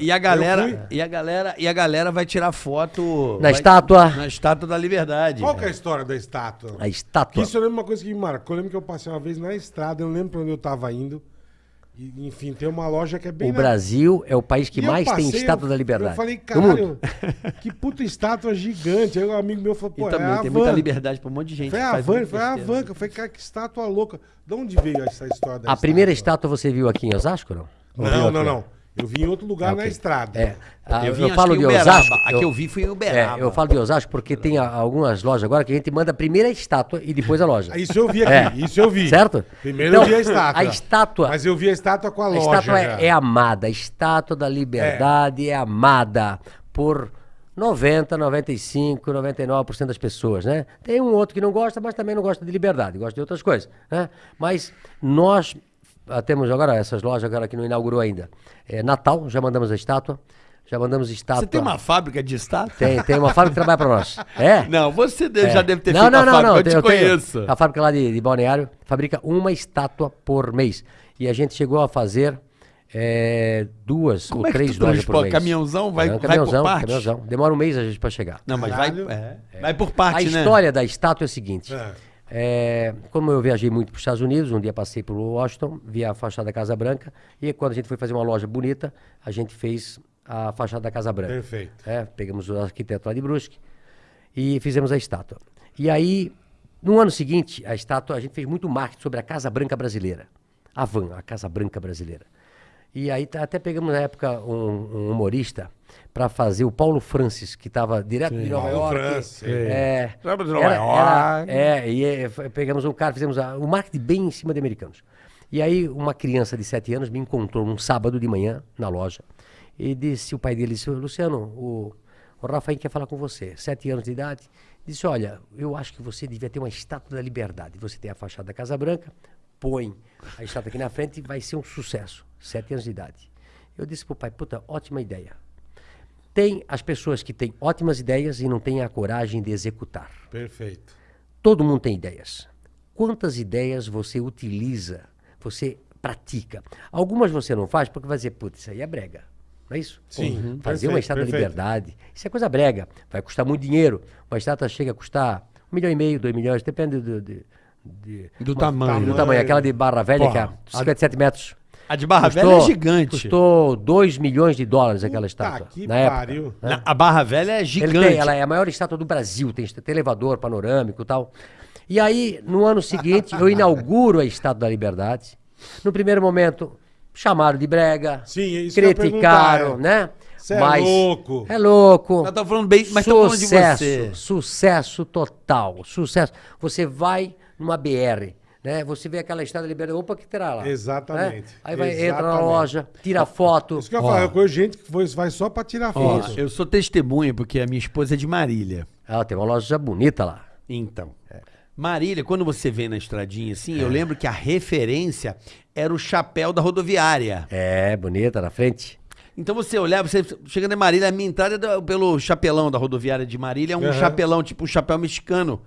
E a galera, e a galera, e a galera vai tirar foto Na vai- estátua. na estátua da Liberdade. Qual que é a história da estátua? A estátua. Isso eu lembro uma coisa que me marcou. Eu lembro que eu passei uma vez na estrada, eu não lembro pra onde eu tava indo. E, enfim, tem uma loja que é bem. O na- Brasil é o país que E mais tem passei, estátua eu- da liberdade. Eu falei, caralho, que puta estátua gigante. Aí um amigo meu falou, E pô, também é a tem van. muita liberdade pra um monte de gente. Foi a van, foi a van. Eu falei, cara, que estátua louca. De onde veio essa história da A primeira estátua você viu aqui em Osasco, não? Não, não, não. Eu vi em outro lugar Ah, na ok. estrada. É. Ah, Eu eu, vim, acho falo de Uberaba. Osasco. A que eu vi foi em Uberaba. É, eu falo de Osasco porque tem a- algumas lojas agora que a gente manda primeiro a estátua e depois a loja. Isso eu vi aqui, É. isso eu vi. Certo? Primeiro Então, eu vi a estátua. a estátua- Mas eu vi a estátua com a A loja. estátua já. é, é amada, a estátua da liberdade é, amada por 90, 95, 99% das pessoas, né? Tem um outro que não gosta, mas também não gosta de liberdade, gosta de outras coisas, né? Mas nós temos agora essas lojas agora que não inaugurou ainda. É, Natal, já mandamos a estátua, já mandamos estátua. Você tem uma fábrica de estátua? Tem, tem uma fábrica que trabalha para nós. É? Não, você deve- já deve ter não, feito não, a não, fábrica, não, eu te eu tenho- conheço. A fábrica lá de, de Balneário fabrica uma estátua por mês. E a gente chegou a fazer é, duas Como ou é que três tu lojas por mês. Caminhãozão? Vai- É, um vai por caminhãozão, parte? caminhãozão. Demora um mês a gente para chegar. Não, mas vai, é, vai por A parte, né? história da estátua é a seguinte. É. Como eu viajei muito para os Estados Unidos, um dia passei por Washington, vi a fachada da Casa Branca, e quando a gente foi fazer uma loja bonita, a gente fez a fachada da Casa Branca. Perfeito. É, pegamos o arquiteto lá de Brusque e fizemos a estátua. E aí, no ano seguinte, a estátua, a gente fez muito marketing sobre a Casa Branca brasileira. A van, a Casa Branca brasileira. E aí tá- até pegamos na época um, um humorista para fazer o Paulo Francis, que estava direto de Nova Paulo York. Francis, É, Lembra de Nova era- era- York? é, e é, pegamos um cara, fizemos a- o marketing bem em cima de americanos. E aí uma criança de 7 anos me encontrou num sábado de manhã na loja e disse, o pai dele disse, Luciano, o, o Rafael quer falar com você, 7 anos de idade. Disse, olha, eu acho que você devia ter uma estátua da liberdade. Você tem a fachada da Casa Branca, põe a estátua aqui na frente e vai ser um sucesso. 7 anos de idade. Eu disse pro pai, puta, ótima ideia. Tem as pessoas que têm ótimas ideias e não têm a coragem de executar. Perfeito. Todo mundo tem ideias. Quantas ideias você utiliza, você pratica? Algumas você não faz porque vai dizer, putz, isso aí é brega. Não é isso? Sim, uhum. Fazer uma estátua da liberdade, isso é coisa brega. Vai custar muito dinheiro. Uma estátua chega a custar um milhão e meio, dois milhões, depende do, de- de- Do uma- tamanho. Do Tamanho. Aquela de Barra Velha, que é Porra. 57 metros. A de Barra Velha é gigante. Custou 2 milhões de dólares aquela estátua. que na época. pariu. né? Na- a Barra Velha é Ele gigante. tem, ela é a maior estátua do Brasil, tem, tem elevador panorâmico e tal. E aí, no ano seguinte, eu inauguro a Estátua da Liberdade. No primeiro momento, chamaram de brega, Sim, é isso que eu ia criticaram, é. né? Cê é louco. É louco. Nós estamos falando bem, mas estamos falando de sucesso, você. sucesso total, sucesso. Você vai numa BR, né? Você vê aquela Estátua da Liberdade, opa, que terá lá. Exatamente, né? Aí vai, entra na exatamente. loja, tira foto. Isso que eu ia falar, eu conheço gente que foi- vai só pra tirar Ó, foto. eu sou testemunha porque a minha esposa é de Marília. Ah, tem uma loja bonita lá. Então, Marília, quando você vem na estradinha assim, eu lembro que a referência era o chapéu da rodoviária. É, bonita na frente. Então você olhava, você chega em Marília, a minha entrada é pelo chapelão da rodoviária de Marília é um Aham. chapelão, tipo um chapéu mexicano.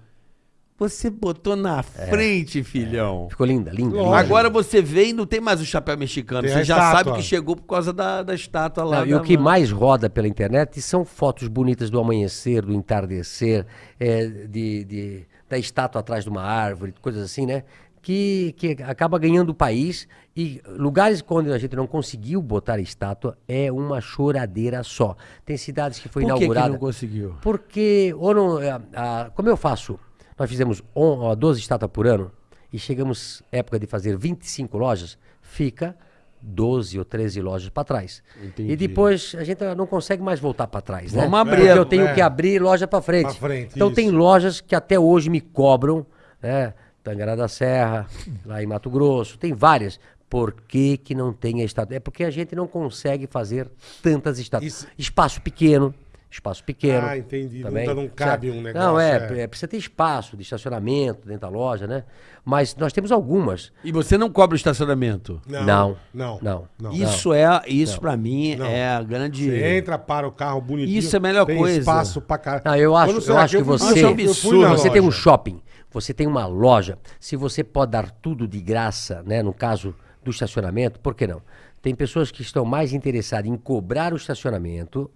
Você botou na frente, filhão. Ficou linda, linda. Linda. Agora você vem e não tem mais o chapéu mexicano. Tem você a já estátua. sabe que chegou por causa da, da estátua lá. Não, e da- o que mais roda pela internet são fotos bonitas do amanhecer, do entardecer, é, de, de- da estátua atrás de uma árvore, coisas assim, né? Que, que acaba ganhando o país e lugares onde a gente não conseguiu botar a estátua é uma choradeira só. Tem cidades que foi Por que que inaugurada. não conseguiu? Porque, ou não, é, a- como eu faço, nós fizemos on, ó, 12 estátuas por ano e chegamos época de fazer 25 lojas, fica 12 ou 13 lojas para trás. Entendi. E depois a gente não consegue mais voltar para trás, né? Vamos abrir, Porque eu tenho é. que abrir loja para frente. Pra frente, então isso. tem lojas que até hoje me cobram, né? Tangará da Serra, lá em Mato Grosso, tem várias. Por que, que não tem a estátua? É porque a gente não consegue fazer tantas estátuas. Isso- Espaço pequeno, espaço pequeno. Ah, entendi. Não Também. tá- não cabe Certo? um Não, negócio, é, é. é, precisa ter espaço de estacionamento dentro da loja, né? Mas nós temos algumas. E você não cobra o estacionamento? Não. Não. Não. não. Isso é, isso para mim Não. é a grande. Você entra, para o carro bonitinho. Isso é a melhor tem coisa. espaço pra caralho. Não, eu acho, eu acho que fui- você, eu fui na você tem um shopping, você tem uma loja, se você pode dar tudo de graça, né? No caso do estacionamento, por que não? Tem pessoas que estão mais interessadas em cobrar o estacionamento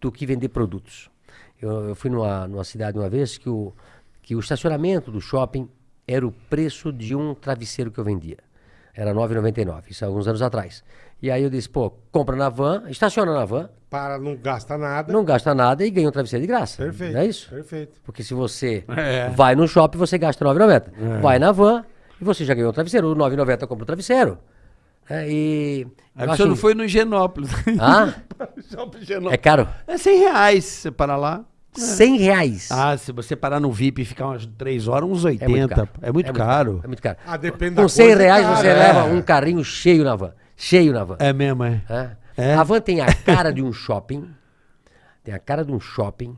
do que vender produtos. Eu, eu fui numa, numa cidade uma vez que o, que o estacionamento do shopping era o preço de um travesseiro que eu vendia. Era R$ 9,99, isso há alguns anos atrás. E aí eu disse, pô, compra na van, estaciona na van, Para não gastar nada. não gasta nada e ganha um travesseiro de graça. Perfeito. Não é isso? Perfeito. Porque se você É. vai no shopping, você gasta R$ 9,90. Vai na van e você já ganhou o travesseiro. O R$ 9,90 compra o travesseiro. É, e. Aí você acho- não foi no Higienópolis. Ah, é caro. É 100 reais se você parar lá. 100 reais. Ah, se você parar no VIP e ficar umas 3 horas, uns 80. é muito caro. É muito caro. É muito caro. Ah, depende da Com 100 coisa, é reais você é. leva um carrinho cheio na van. Cheio na van. É mesmo, é. É. É? A van tem a cara de um shopping, tem a cara de um shopping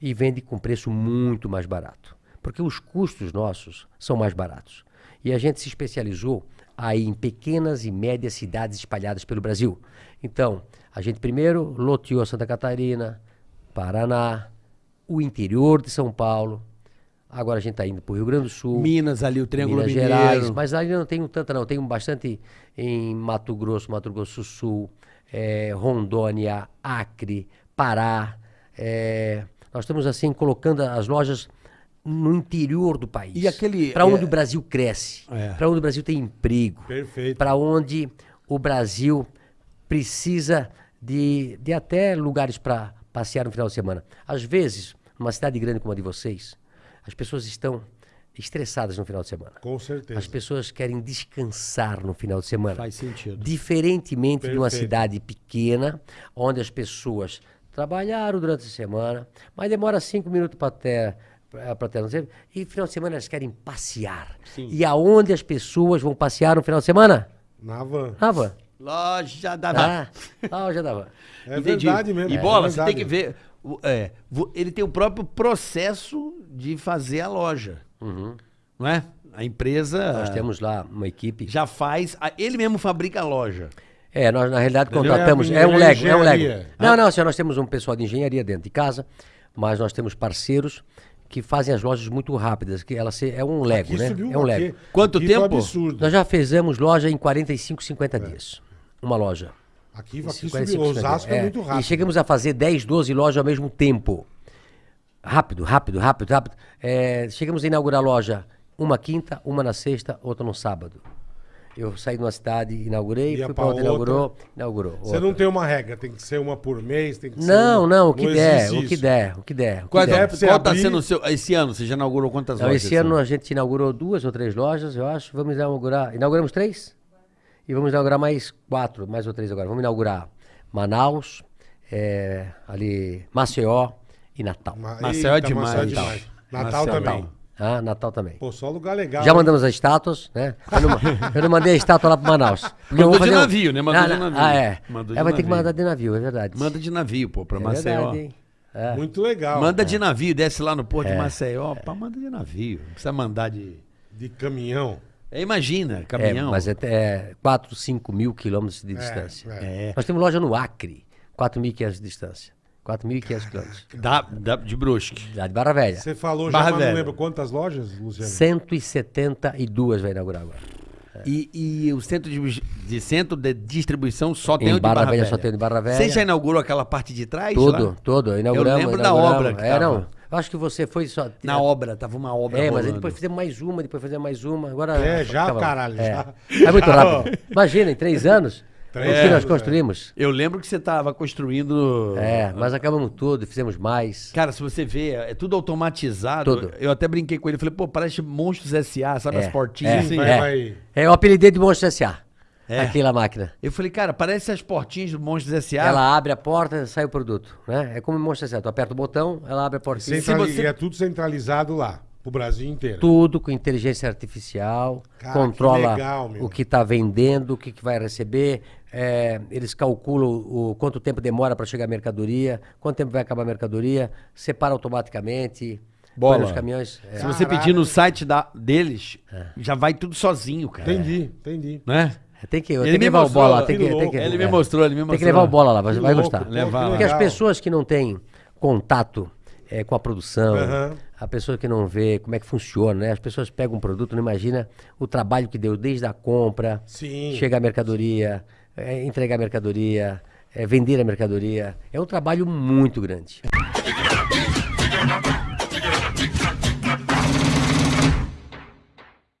e vende com preço muito mais barato. Porque os custos nossos são mais baratos. E a gente se especializou aí em pequenas e médias cidades espalhadas pelo Brasil. Então, a gente primeiro loteou Santa Catarina, Paraná, o interior de São Paulo. Agora a gente está indo para o Rio Grande do Sul. Minas ali, o Triângulo Minas Mineiro. Gerais, mas ali não tenho tanta não, tenho bastante em Mato Grosso, Mato Grosso do Sul, eh, Rondônia, Acre, Pará. eh, nós estamos assim colocando as lojas no interior do país. E aquele, Para onde eh, o Brasil cresce, É. para onde o Brasil tem emprego, Perfeito. para onde o Brasil precisa de, de até lugares para passear no final de semana. Às vezes, numa cidade grande como a de vocês, as pessoas estão estressadas no final de semana. Com certeza. As pessoas querem descansar no final de semana. Faz sentido. Diferentemente de uma Perfeito. cidade pequena, onde as pessoas trabalharam durante a semana, mas demora cinco minutos para ter para ter, não sei, e final de semana elas querem passear. E aonde as pessoas vão passear no final de semana? Na van. Na van. Loja da Ah, na loja da van. É Entendi. verdade mesmo. E é bola, você verdade. tem que ver. é, ele tem o próprio processo de fazer a loja. Não é? A empresa Nós temos lá uma equipe. já faz. a- ele mesmo fabrica a loja. É, nós na realidade Entendeu? contratamos. É, É um é Lego, é um Lego. Não, não, senhor, nós temos um pessoal de engenharia dentro de casa, mas nós temos parceiros que fazem as lojas muito rápidas, que ela se, é um Lego, Aqui né? subiu É um aqui- Lego. Quanto aqui tempo? absurdo. Nós já fizemos loja em 45, 50 É. dias. Uma loja. Aqui, aqui 45, subiu. 50 Osasco dias. é, muito rápido. E chegamos a fazer 10, 12 lojas ao mesmo tempo. Rápido, rápido, rápido, rápido. É, chegamos a inaugurar a loja uma quinta, uma na sexta, outra no sábado. Eu saí de uma cidade, inaugurei, Ia fui pra para outra, outra. inaugurou, inaugurou. Você outra. não tem uma regra, tem que ser uma por mês, tem que ser Não, uma- não, o que der, existe o que isso. der, o que der. o que Qual, der. pra você qual tá abrir- sendo o seu. Esse ano, você já inaugurou quantas Não, lojas? esse ano a gente inaugurou duas ou três lojas, eu acho. Vamos inaugurar. Inauguramos três? E vamos inaugurar mais quatro, mais ou três agora. Vamos inaugurar Manaus, é, ali Maceió e Natal. Ma- Maceió é Eita, demais. Maceió é Natal. demais. Natal também. Natal. Ah, Natal também. Pô, só lugar legal. Já hein? mandamos as estátuas, né? Eu não, eu não mandei a estátua lá para Manaus. Mandou vou de fazer um- navio, né? Mandou Ah, de navio. Ah, é. Mandou é, vai ter que mandar de navio, é verdade. Manda de navio, pô, pra é Maceió. verdade, hein? É. Muito legal. Manda de navio, desce lá no porto de Maceió. Pá, manda de navio. Não precisa mandar de. De caminhão. É, imagina, É, caminhão. mas é, é 4, 5 mil quilômetros de distância. é. É. Nós temos loja no Acre, 4.500 de distância. 4.500 quilômetros. Dá, dá de Brusque. Lá de Barra Velha. Você falou já, Barra mas Velha. não lembro quantas lojas, Luciano? 172 vai inaugurar agora. E, e o centro de, de centro de distribuição só tem Em o de Barra Barra, Velha Velha. só tem o de Barra Velha. Você já inaugurou aquela parte de trás? Todo, lá? todo. Inauguramos. Eu lembro da inauguramos. obra que É, tava. não. Eu acho que você foi só. Na obra, tava uma obra É, mas aí rolando. depois fizemos mais uma, depois fizemos mais uma. Agora. É, já, acabamos. caralho, É. já. É muito Já, rápido. Imagina, em três anos, Que nós é. construímos. Eu lembro que você tava construindo... É, mas acabamos tudo, fizemos mais. Cara, se você vê, é tudo automatizado. Tudo. Eu até brinquei com ele, falei, pô, parece Monstros S.A., sabe É, as portinhas é, vai, é. vai. É, eu apelidei de Monstro S.A. É. Aquela máquina. Eu falei, cara, parece as portinhas do Monstros S.A. Ela abre a porta, sai o produto. Né? É como Monstro S.A. Tu aperta o botão, ela abre a portinha. Centrali- você- E é tudo centralizado lá, pro Brasil inteiro. Tudo com inteligência artificial, Cara, controla que legal, o que está vendendo, o que, que vai receber. É, eles calculam o quanto tempo demora para chegar a mercadoria, quanto tempo vai acabar a mercadoria, separa automaticamente, Bola. nos caminhões. é. Se você pedir no site da, deles, já vai tudo sozinho, cara. Entendi, entendi. Né? É, Tem que, Ele tem que me levar mostrou, o bola lá. Tem que tem que- Ele me é. mostrou, ele me Tem que mostrou. levar o bola lá, vai, vai louco, gostar. Levar. Porque as pessoas que não têm contato eh, com a produção, Aham. a pessoa que não vê como é que funciona, né? As pessoas pegam um produto, não imagina o trabalho que deu desde a compra, Sim. chega a mercadoria, é entregar mercadoria, é vender a mercadoria. É um trabalho muito grande.